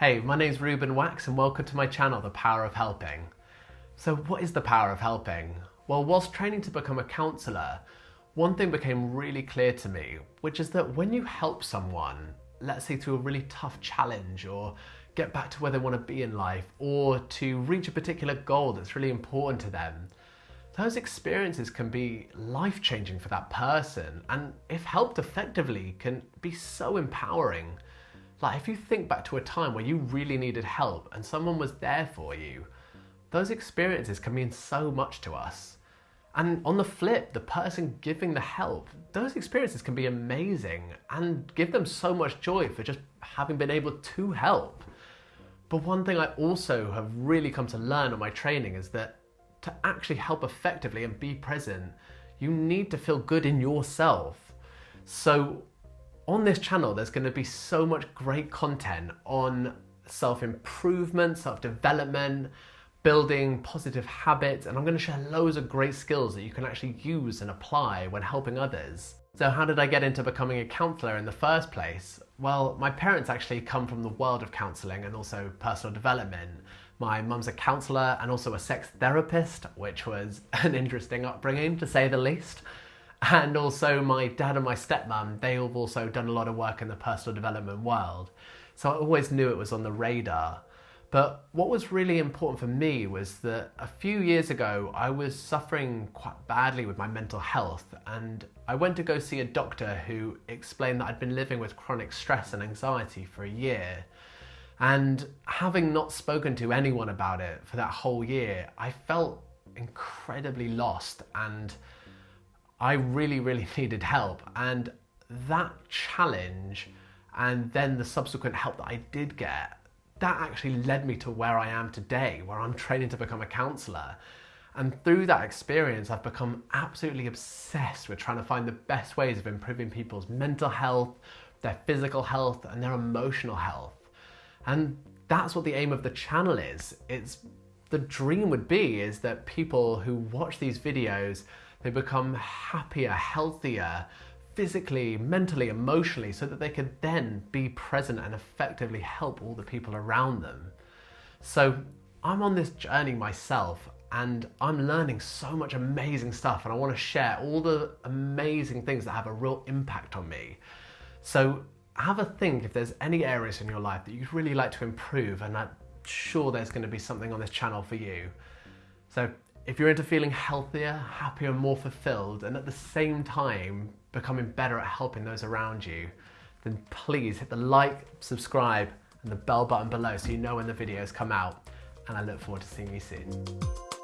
Hey, my name's Ruben Wax and welcome to my channel, The Power of Helping. So what is the power of helping? Well, whilst training to become a counsellor, one thing became really clear to me, which is that when you help someone, let's say through a really tough challenge or get back to where they want to be in life or to reach a particular goal that's really important to them, those experiences can be life changing for that person and if helped effectively can be so empowering. Like if you think back to a time where you really needed help and someone was there for you, those experiences can mean so much to us. And on the flip, the person giving the help, those experiences can be amazing and give them so much joy for just having been able to help. But one thing I also have really come to learn on my training is that to actually help effectively and be present, you need to feel good in yourself. So on this channel, there's gonna be so much great content on self-improvement, self-development, building positive habits, and I'm gonna share loads of great skills that you can actually use and apply when helping others. So how did I get into becoming a counsellor in the first place? Well, my parents actually come from the world of counselling and also personal development. My mum's a counsellor and also a sex therapist, which was an interesting upbringing to say the least. And also my dad and my stepmom, they have also done a lot of work in the personal development world. So I always knew it was on the radar. But what was really important for me was that a few years ago, I was suffering quite badly with my mental health and I went to go see a doctor who explained that I'd been living with chronic stress and anxiety for a year. And having not spoken to anyone about it for that whole year, I felt incredibly lost and I really, really needed help. And that challenge and then the subsequent help that I did get that actually led me to where I am today, where I'm training to become a counsellor. And through that experience, I've become absolutely obsessed with trying to find the best ways of improving people's mental health, their physical health, and their emotional health. And that's what the aim of the channel is. It's the dream would be is that people who watch these videos, they become happier, healthier, physically, mentally, emotionally, so that they could then be present and effectively help all the people around them. So I'm on this journey myself and I'm learning so much amazing stuff and I want to share all the amazing things that have a real impact on me. So have a think if there's any areas in your life that you'd really like to improve and I'm sure there's going to be something on this channel for you. So if you're into feeling healthier, happier, more fulfilled, and at the same time becoming better at helping those around you, then please hit the like, subscribe, and the bell button below so you know when the videos come out. And I look forward to seeing you soon.